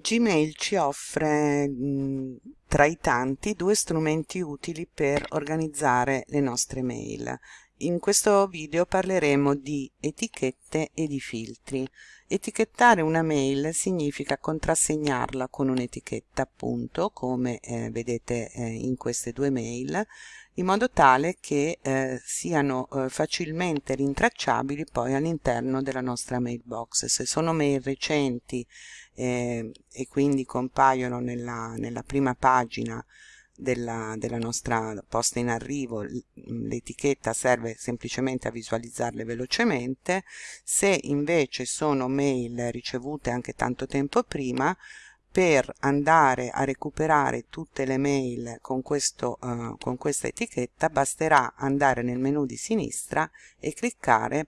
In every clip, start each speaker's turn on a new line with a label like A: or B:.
A: Gmail ci offre mh, tra i tanti due strumenti utili per organizzare le nostre mail. In questo video parleremo di etichette e di filtri. Etichettare una mail significa contrassegnarla con un'etichetta appunto come eh, vedete eh, in queste due mail in modo tale che eh, siano eh, facilmente rintracciabili poi all'interno della nostra mailbox. Se sono mail recenti eh, e quindi compaiono nella, nella prima pagina della, della, nostra posta in arrivo. L'etichetta serve semplicemente a visualizzarle velocemente. Se invece sono mail ricevute anche tanto tempo prima per andare a recuperare tutte le mail con, questo, uh, con questa etichetta basterà andare nel menu di sinistra e cliccare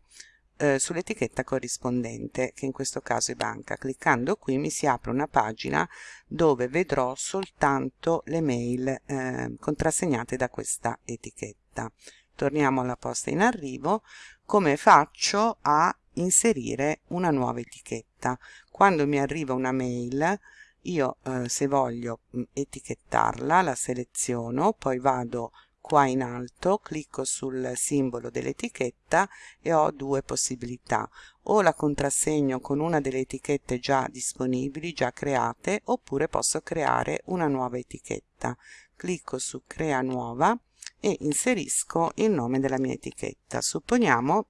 A: uh, sull'etichetta corrispondente che in questo caso è banca. Cliccando qui mi si apre una pagina dove vedrò soltanto le mail uh, contrassegnate da questa etichetta. Torniamo alla posta in arrivo. Come faccio a inserire una nuova etichetta? Quando mi arriva una mail io eh, se voglio mm, etichettarla la seleziono poi vado qua in alto clicco sul simbolo dell'etichetta e ho due possibilità. O la contrassegno con una delle etichette già disponibili già create oppure posso creare una nuova etichetta. Clicco su crea nuova e inserisco il nome della mia etichetta. Supponiamo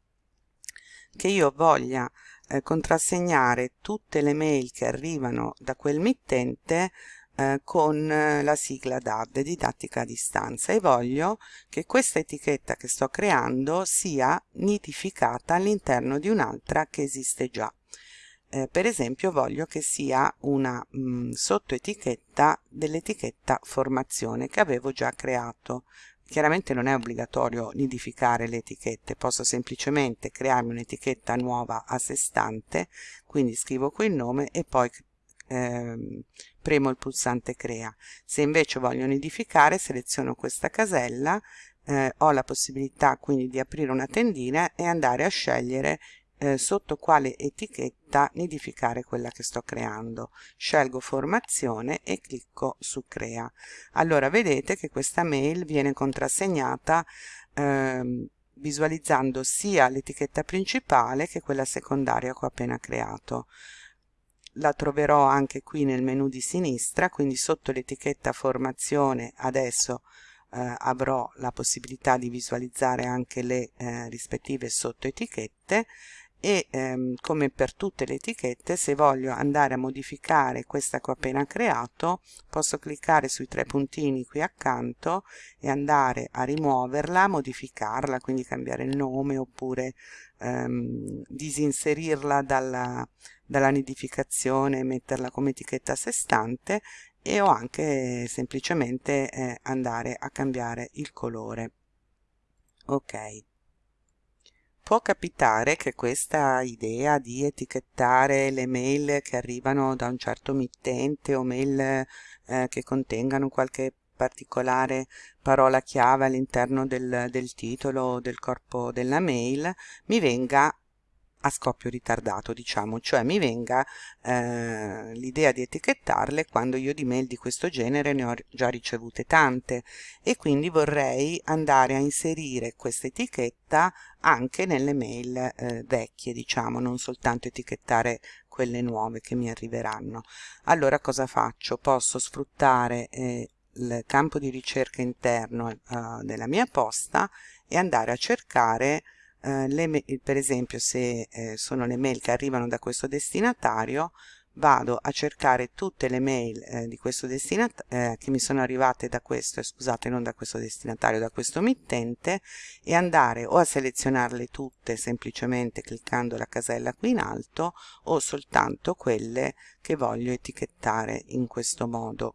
A: che io voglia eh, contrassegnare tutte le mail che arrivano da quel mittente eh, con eh, la sigla DAD, didattica a distanza, e voglio che questa etichetta che sto creando sia nidificata all'interno di un'altra che esiste già. Eh, per esempio voglio che sia una mm, sottoetichetta dell'etichetta formazione che avevo già creato Chiaramente non è obbligatorio nidificare le etichette, posso semplicemente crearmi un'etichetta nuova a sé stante, quindi scrivo qui il nome e poi eh, premo il pulsante crea. Se invece voglio nidificare seleziono questa casella, eh, ho la possibilità quindi di aprire una tendina e andare a scegliere eh, sotto quale etichetta nidificare quella che sto creando. Scelgo formazione e clicco su crea. Allora vedete che questa mail viene contrassegnata ehm, visualizzando sia l'etichetta principale che quella secondaria che ho appena creato. La troverò anche qui nel menu di sinistra, quindi sotto l'etichetta formazione adesso eh, avrò la possibilità di visualizzare anche le eh, rispettive sottoetichette e ehm, come per tutte le etichette se voglio andare a modificare questa che ho appena creato posso cliccare sui tre puntini qui accanto e andare a rimuoverla, modificarla, quindi cambiare il nome oppure ehm, disinserirla dalla, dalla nidificazione e metterla come etichetta a sé stante e o anche semplicemente eh, andare a cambiare il colore. Ok. Può capitare che questa idea di etichettare le mail che arrivano da un certo mittente o mail eh, che contengano qualche particolare parola chiave all'interno del, del titolo o del corpo della mail mi venga a scoppio ritardato diciamo cioè mi venga eh, l'idea di etichettarle quando io di mail di questo genere ne ho già ricevute tante. E quindi vorrei andare a inserire questa etichetta anche nelle mail eh, vecchie diciamo non soltanto etichettare quelle nuove che mi arriveranno. Allora cosa faccio? Posso sfruttare eh, il campo di ricerca interno eh, della mia posta e andare a cercare eh, le, per esempio se eh, sono le mail che arrivano da questo destinatario vado a cercare tutte le mail eh, di questo destinatario eh, che mi sono arrivate da questo, scusate non da questo destinatario, da questo mittente e andare o a selezionarle tutte semplicemente cliccando la casella qui in alto o soltanto quelle che voglio etichettare in questo modo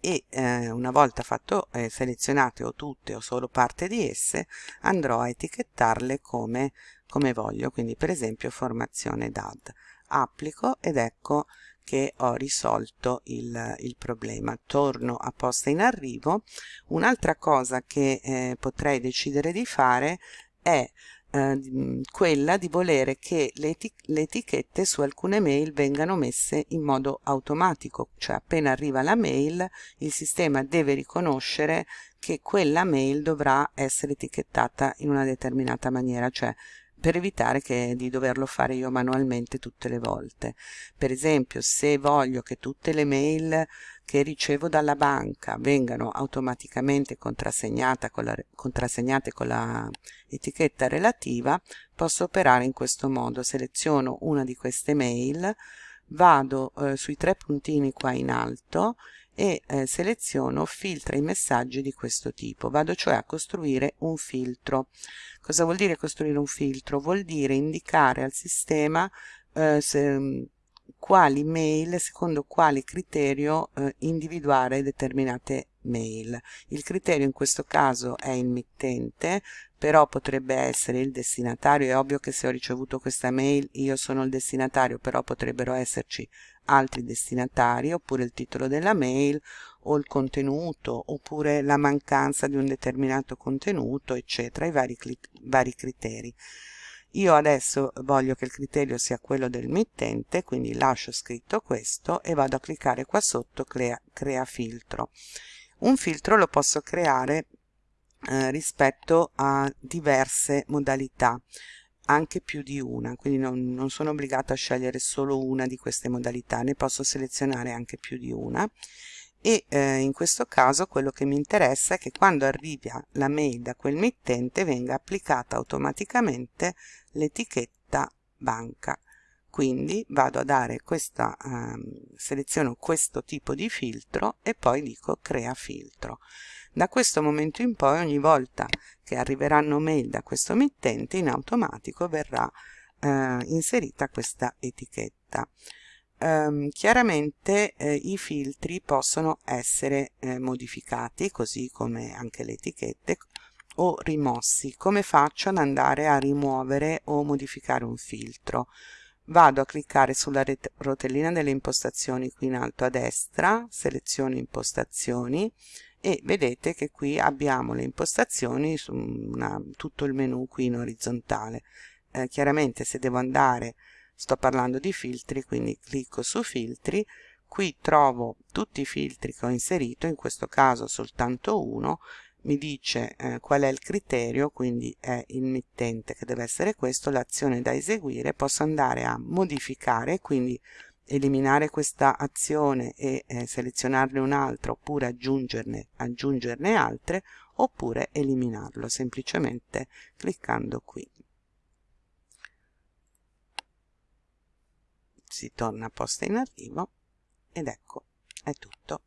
A: e eh, una volta fatto eh, selezionate o tutte o solo parte di esse andrò a etichettarle come, come voglio quindi per esempio formazione DAD applico ed ecco che ho risolto il, il problema. Torno a posta in arrivo. Un'altra cosa che eh, potrei decidere di fare è eh, quella di volere che le, eti le etichette su alcune mail vengano messe in modo automatico, cioè appena arriva la mail il sistema deve riconoscere che quella mail dovrà essere etichettata in una determinata maniera, cioè per evitare che, di doverlo fare io manualmente tutte le volte. Per esempio, se voglio che tutte le mail che ricevo dalla banca vengano automaticamente contrassegnate con la, contrassegnate con la relativa, posso operare in questo modo. Seleziono una di queste mail, vado eh, sui tre puntini qua in alto e eh, seleziono filtra i messaggi di questo tipo. Vado cioè a costruire un filtro. Cosa vuol dire costruire un filtro? Vuol dire indicare al sistema eh, se, quali mail secondo quale criterio eh, individuare determinate mail. Il criterio in questo caso è il mittente però potrebbe essere il destinatario. È ovvio che se ho ricevuto questa mail io sono il destinatario però potrebbero esserci altri destinatari oppure il titolo della mail o il contenuto oppure la mancanza di un determinato contenuto eccetera i vari, vari criteri io adesso voglio che il criterio sia quello del mittente quindi lascio scritto questo e vado a cliccare qua sotto crea, crea filtro. Un filtro lo posso creare eh, rispetto a diverse modalità anche più di una, quindi non, non sono obbligato a scegliere solo una di queste modalità, ne posso selezionare anche più di una e eh, in questo caso quello che mi interessa è che quando arrivi la mail da quel mittente venga applicata automaticamente l'etichetta banca quindi vado a dare questa eh, seleziono questo tipo di filtro e poi dico crea filtro da questo momento in poi ogni volta che arriveranno mail da questo mittente in automatico verrà eh, inserita questa etichetta. Um, chiaramente eh, i filtri possono essere eh, modificati così come anche le etichette o rimossi. Come faccio ad andare a rimuovere o modificare un filtro? Vado a cliccare sulla rotellina delle impostazioni qui in alto a destra seleziono impostazioni e vedete che qui abbiamo le impostazioni su una, tutto il menu qui in orizzontale. Eh, chiaramente se devo andare sto parlando di filtri quindi clicco su filtri. Qui trovo tutti i filtri che ho inserito in questo caso soltanto uno. Mi dice eh, qual è il criterio quindi è il mittente che deve essere questo. L'azione da eseguire posso andare a modificare quindi eliminare questa azione e eh, selezionarne un'altra oppure aggiungerne, aggiungerne altre oppure eliminarlo semplicemente cliccando qui. Si torna a posta in arrivo ed ecco è tutto.